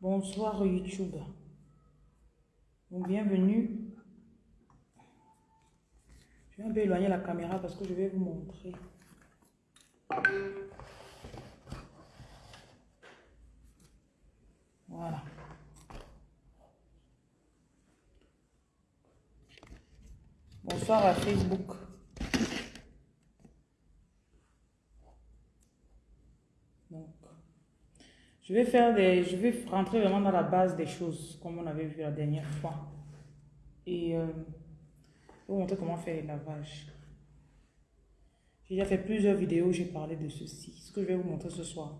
Bonsoir YouTube. bienvenue. Je vais un peu éloigner la caméra parce que je vais vous montrer. Voilà. Bonsoir à Facebook. Donc, je vais faire des, je vais rentrer vraiment dans la base des choses, comme on avait vu la dernière fois. Et euh, je vais vous montrer comment faire les lavages. J'ai déjà fait plusieurs vidéos, j'ai parlé de ceci, ce que je vais vous montrer ce soir.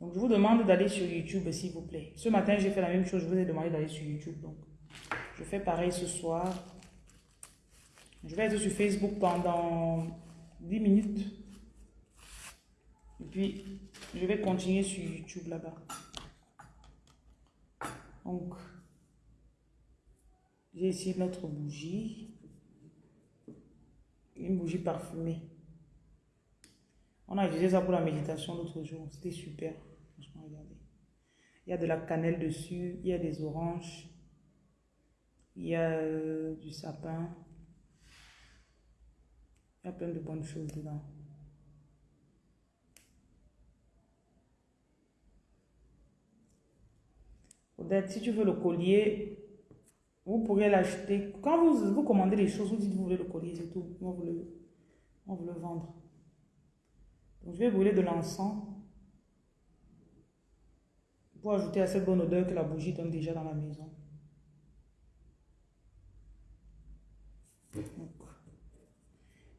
Donc, je vous demande d'aller sur YouTube, s'il vous plaît. Ce matin, j'ai fait la même chose, je vous ai demandé d'aller sur YouTube. Donc, je fais pareil ce soir. Je vais être sur Facebook pendant 10 minutes. Et puis, je vais continuer sur YouTube là-bas. Donc, j'ai ici notre bougie. Une bougie parfumée. On a utilisé ça pour la méditation l'autre jour. C'était super. Franchement, regardez. Il y a de la cannelle dessus. Il y a des oranges. Il y a euh, du sapin. Il y a plein de bonnes choses dedans. Si tu veux le collier, vous pourrez l'acheter. Quand vous, vous commandez les choses, vous dites que vous voulez le collier, c'est tout. On vous le, vous le vendre. Donc, je vais brûler de l'encens pour ajouter à cette bonne odeur que la bougie donne déjà dans la maison.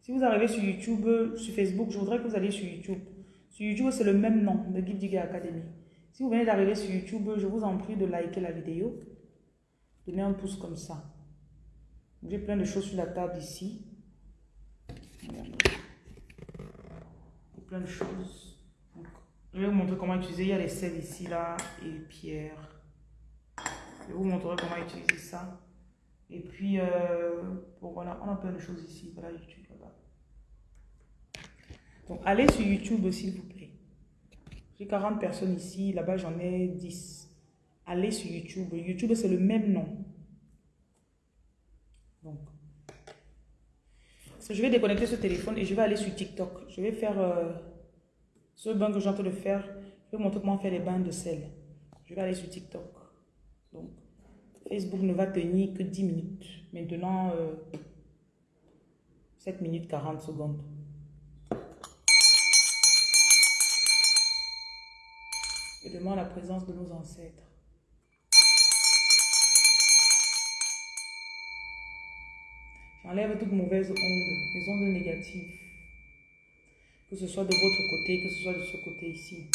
si vous arrivez sur YouTube, sur Facebook, je voudrais que vous alliez sur YouTube. Sur YouTube, c'est le même nom, de Guide Academy. Si vous venez d'arriver sur YouTube, je vous en prie de liker la vidéo. Donnez un pouce comme ça. J'ai plein de choses sur la table ici. Plein de choses. je vais vous montrer comment utiliser. Il y a les sels ici, là, et pierre. Je vous montrer comment utiliser ça. Et puis, euh, voilà, on a plein de choses ici. Voilà YouTube là-bas. Donc, allez sur YouTube, s'il vous plaît. J'ai 40 personnes ici, là-bas j'en ai 10. Allez sur YouTube. YouTube, c'est le même nom. Donc, je vais déconnecter ce téléphone et je vais aller sur TikTok. Je vais faire euh, ce bain que j'ai en train de faire. Je vais vous montrer comment faire les bains de sel. Je vais aller sur TikTok. Donc, Facebook ne va tenir que 10 minutes. Maintenant, 7 euh, minutes 40 secondes. Demande la présence de nos ancêtres. J'enlève toutes mauvaises ondes, les ondes négatives. Que ce soit de votre côté, que ce soit de ce côté ici.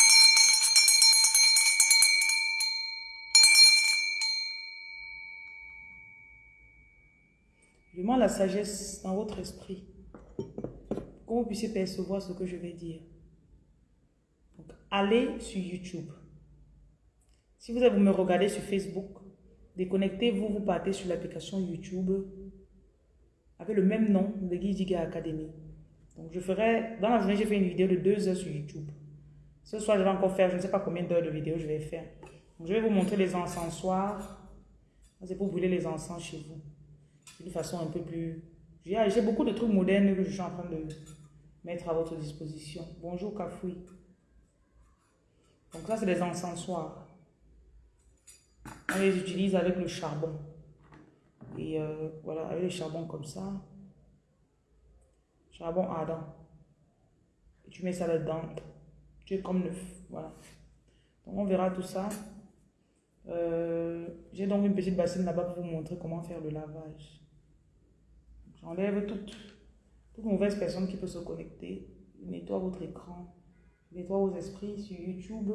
Je demande la sagesse dans votre esprit. Pour que vous puissiez percevoir ce que je vais dire. Donc, allez sur YouTube. Si vous, me regardez sur Facebook, déconnectez-vous, vous partez sur l'application YouTube avec le même nom de Guy Academy. Donc je ferai, dans la journée, j'ai fait une vidéo de deux heures sur YouTube. Ce soir, je vais encore faire, je ne sais pas combien d'heures de vidéo je vais faire. je vais vous montrer les encensoirs. C'est pour brûler les encens chez vous. D'une façon un peu plus... J'ai beaucoup de trucs modernes que je suis en train de mettre à votre disposition. Bonjour Kafoui. Donc ça, c'est les encensoirs. On les utilise avec le charbon. Et euh, voilà, avec le charbon comme ça. Charbon ardent. Et tu mets ça là-dedans. Tu es comme neuf. Voilà. Donc on verra tout ça. Euh, j'ai donc une petite bassine là-bas pour vous montrer comment faire le lavage. J'enlève toutes, toutes mauvaises personnes qui peuvent se connecter. nettoie votre écran. nettoie vos esprits sur YouTube.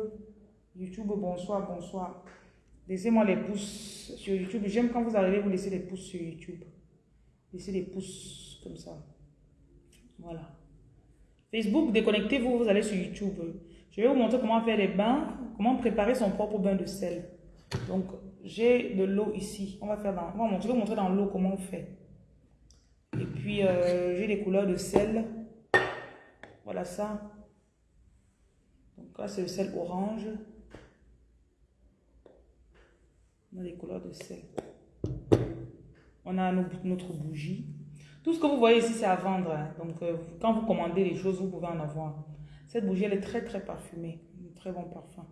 YouTube, bonsoir, bonsoir. Laissez-moi les pouces sur YouTube. J'aime quand vous arrivez, vous laissez les pouces sur YouTube. Laissez les pouces comme ça. Voilà. Facebook, déconnectez-vous, vous allez sur YouTube. Je vais vous montrer comment faire les bains, comment préparer son propre bain de sel. Donc, j'ai de l'eau ici. On va faire dans, on je vais vous montrer dans l'eau comment on fait. Et puis, euh, j'ai des couleurs de sel. Voilà ça. Donc là, c'est le sel orange. On a les couleurs de sel. On a notre bougie. Tout ce que vous voyez ici, c'est à vendre. Hein. Donc, euh, quand vous commandez les choses, vous pouvez en avoir. Cette bougie, elle est très, très parfumée. Un très bon parfum.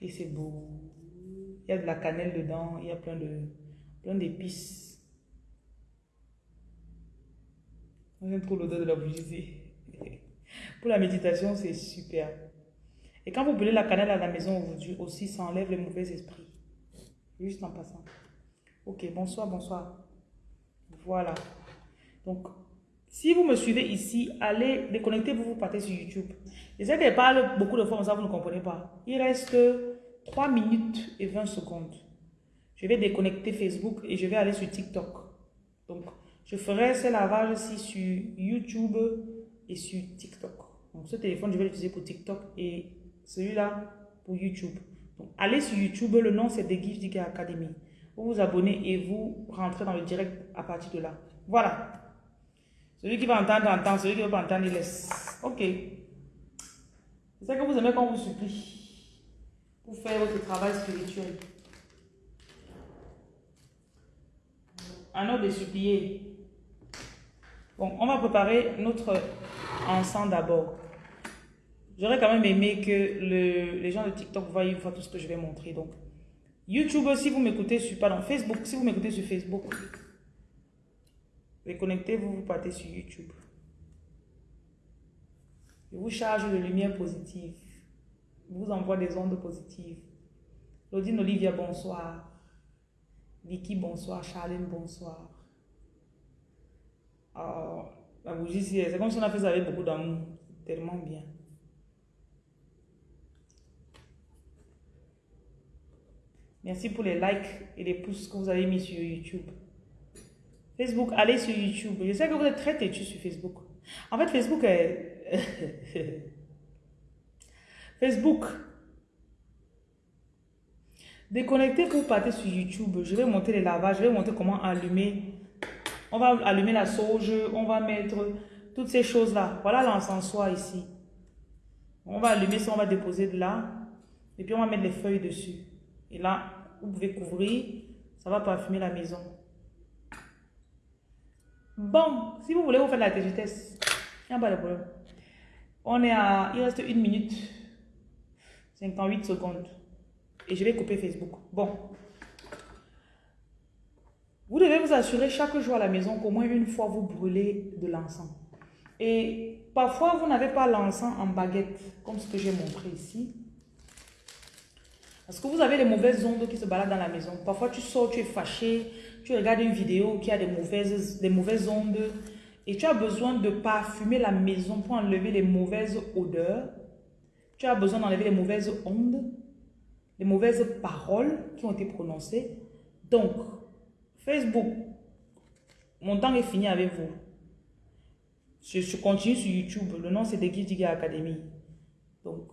Et c'est beau. Il y a de la cannelle dedans. Il y a plein de plein d'épices. J'aime trop l'odeur de la bougie Pour la méditation, c'est super. Et quand vous brûlez la cannelle à la maison aujourd'hui aussi, ça enlève les mauvais esprits. Juste en passant. Ok, bonsoir, bonsoir. Voilà. Donc, si vous me suivez ici, allez, déconnectez-vous, vous partez sur YouTube. Je sais qu'elle beaucoup de fois, ça, vous ne comprenez pas. Il reste 3 minutes et 20 secondes. Je vais déconnecter Facebook et je vais aller sur TikTok. Donc, je ferai ce lavage-ci sur YouTube et sur TikTok. Donc, ce téléphone, je vais l'utiliser pour TikTok et celui-là pour YouTube. Allez sur YouTube, le nom c'est The Gift Digger Academy. Vous vous abonnez et vous rentrez dans le direct à partir de là. Voilà. Celui qui va entendre, entend. Celui qui ne veut pas entendre, il laisse. Ok. C'est ça que vous aimez quand vous supplie pour faire votre travail spirituel. Un ordre de supplier. Bon, on va préparer notre encens d'abord. J'aurais quand même aimé que les gens de TikTok voient une fois tout ce que je vais montrer. Donc, YouTube, si vous m'écoutez sur, Facebook, si vous m'écoutez sur Facebook, Reconnectez-vous, vous partez sur YouTube. Je vous charge de lumière positive. Je vous envoie des ondes positives. Claudine Olivia, bonsoir. Vicky, bonsoir. Charlene, bonsoir. Oh, la bougie, c'est comme si on a fait ça avec beaucoup d'amour. Tellement bien. Merci pour les likes et les pouces que vous avez mis sur YouTube. Facebook, allez sur YouTube. Je sais que vous êtes très têtu sur Facebook. En fait, Facebook est... Facebook. Déconnectez vous partez sur YouTube. Je vais monter les lavages. Je vais montrer comment allumer. On va allumer la sauge. On va mettre toutes ces choses-là. Voilà l'encensoir ici. On va allumer ça. On va déposer de là. Et puis on va mettre les feuilles dessus. Et là, vous pouvez couvrir. Ça va parfumer la maison. Bon, si vous voulez vous faire la vitesse, il n'y a pas de problème. On est à, il reste une minute, 58 secondes. Et je vais couper Facebook. Bon. Vous devez vous assurer chaque jour à la maison qu'au moins une fois vous brûlez de l'encens. Et parfois, vous n'avez pas l'encens en baguette, comme ce que j'ai montré ici. Parce que vous avez les mauvaises ondes qui se baladent dans la maison. Parfois, tu sors, tu es fâché, tu regardes une vidéo qui a des mauvaises, des mauvaises ondes et tu as besoin de parfumer la maison pour enlever les mauvaises odeurs. Tu as besoin d'enlever les mauvaises ondes, les mauvaises paroles qui ont été prononcées. Donc, Facebook, mon temps est fini avec vous. Je, continue sur YouTube. Le nom, c'est The Academy. Donc,